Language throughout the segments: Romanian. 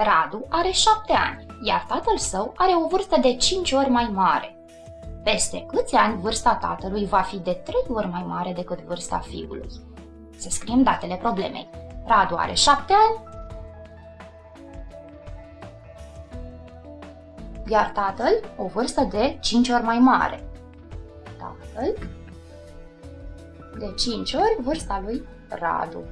Radu are șapte ani, iar tatăl său are o vârstă de cinci ori mai mare. Peste câți ani vârsta tatălui va fi de trei ori mai mare decât vârsta fiului? Să scriem datele problemei. Radu are șapte ani, iar tatăl o vârstă de 5 ori mai mare. Tatăl de 5 ori vârsta lui Radu.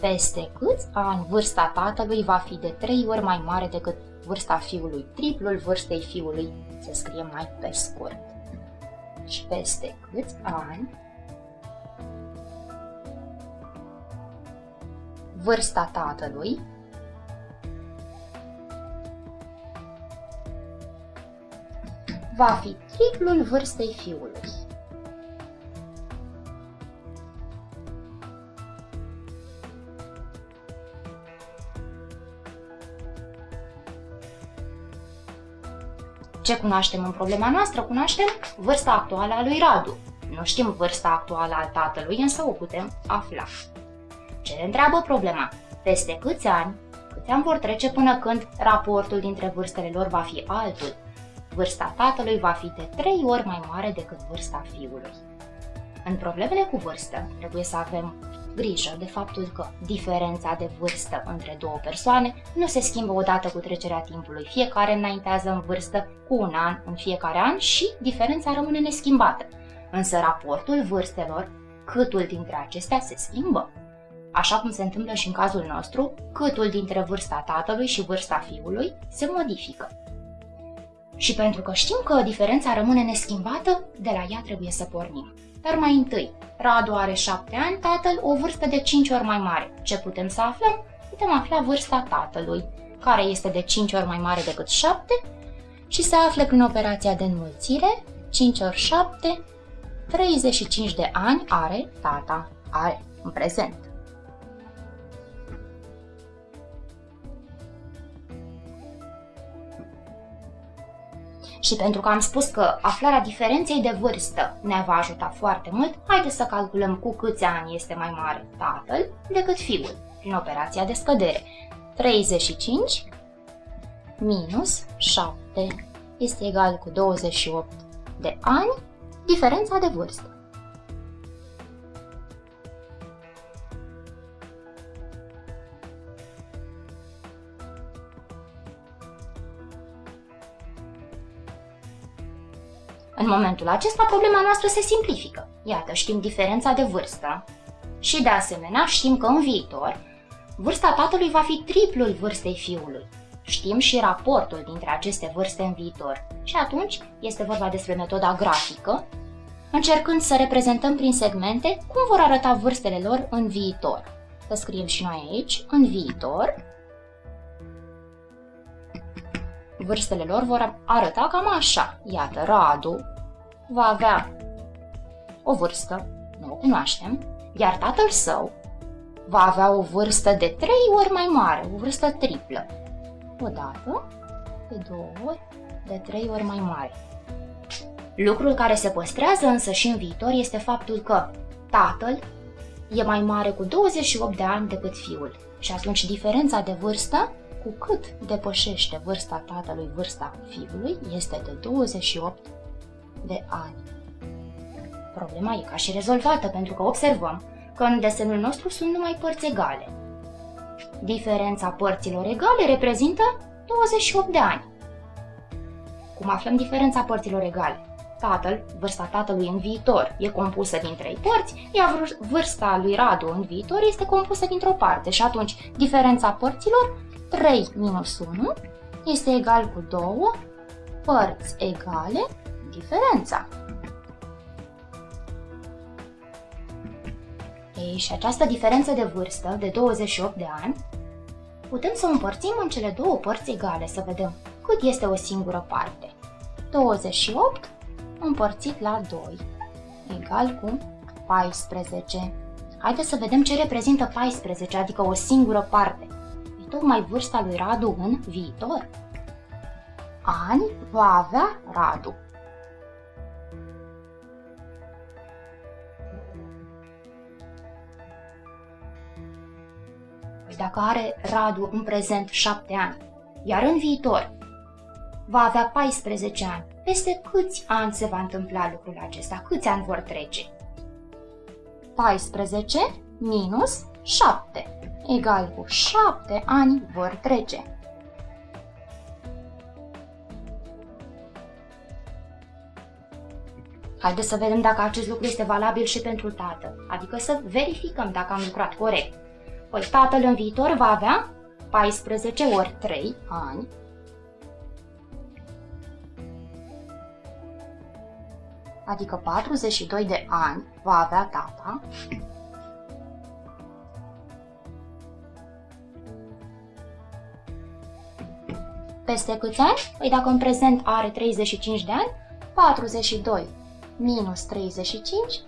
Peste câți ani vârsta tatălui va fi de 3 ori mai mare decât vârsta fiului, triplul vârstei fiului, se scrie mai pe scurt. Și peste câți ani vârsta tatălui va fi triplul vârstei fiului. Ce cunoaștem în problema noastră? Cunoaștem vârsta actuală a lui Radu. Nu știm vârsta actuală a tatălui, însă o putem afla. Ce ne întreabă problema? Peste câți ani, câți ani vor trece până când raportul dintre vârstele lor va fi altul? Vârsta tatălui va fi de 3 ori mai mare decât vârsta fiului. În problemele cu vârstă, trebuie să avem grijă de faptul că diferența de vârstă între două persoane nu se schimbă odată cu trecerea timpului. Fiecare înaintează în vârstă cu un an în fiecare an și diferența rămâne neschimbată. Însă raportul vârstelor, câtul dintre acestea se schimbă. Așa cum se întâmplă și în cazul nostru, câtul dintre vârsta tatălui și vârsta fiului se modifică. Și pentru că știm că diferența rămâne neschimbată, de la ea trebuie să pornim. Dar mai întâi, Radu are 7 ani, tatăl o vârstă de 5 ori mai mare. Ce putem să aflăm? Putem afla vârsta tatălui, care este de 5 ori mai mare decât 7 și se află prin operația de înmulțire, 5 ori 7, 35 de ani are tata, are în prezent. Și pentru că am spus că aflarea diferenței de vârstă ne va ajuta foarte mult, haideți să calculăm cu câți ani este mai mare tatăl decât fiul, prin operația de scădere. 35 minus 7 este egal cu 28 de ani, diferența de vârstă. În momentul acesta, problema noastră se simplifică. Iată, știm diferența de vârstă și, de asemenea, știm că în viitor, vârsta tatălui va fi triplul vârstei fiului. Știm și raportul dintre aceste vârste în viitor. Și atunci este vorba despre metoda grafică, încercând să reprezentăm prin segmente cum vor arăta vârstele lor în viitor. Să scriem și noi aici, în viitor, vârstele lor vor arăta cam așa. Iată, Radu va avea o vârstă, nu o cunoaștem, iar tatăl său va avea o vârstă de trei ori mai mare, o vârstă triplă. O dată, de două ori, de trei ori mai mare. Lucrul care se păstrează însă și în viitor este faptul că tatăl e mai mare cu 28 de ani decât fiul și atunci diferența de vârstă cu cât depășește vârsta tatălui vârsta fiului, este de 28 de ani. Problema e ca și rezolvată, pentru că observăm că în desenul nostru sunt numai părți egale. Diferența părților egale reprezintă 28 de ani. Cum aflăm diferența părților egale? Tatăl, vârsta tatălui în viitor, e compusă din trei părți, iar vârsta lui Radu în viitor este compusă dintr-o parte și atunci diferența părților 3 minus 1 este egal cu 2 părți egale diferența. Ei, și această diferență de vârstă, de 28 de ani, putem să o împărțim în cele două părți egale, să vedem cât este o singură parte. 28 împărțit la 2, egal cu 14. Haideți să vedem ce reprezintă 14, adică o singură parte tocmai vârsta lui Radu în viitor? Ani va avea Radu. dacă are Radu în prezent 7 ani, iar în viitor va avea 14 ani, peste câți ani se va întâmpla lucrul acesta? Câți ani vor trece? 14 minus 7 egal cu 7 ani vor trece. Haideți să vedem dacă acest lucru este valabil și pentru tată, adică să verificăm dacă am lucrat corect. Păi tatăl în viitor va avea 14 ori 3 ani, adică 42 de ani va avea tata, Peste câți ani? Păi dacă în prezent are 35 de ani, 42 minus 35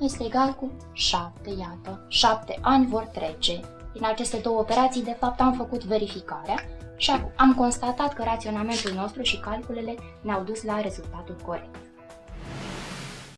este egal cu 7, iată, 7 ani vor trece. Din aceste două operații, de fapt, am făcut verificarea și am constatat că raționamentul nostru și calculele ne-au dus la rezultatul corect.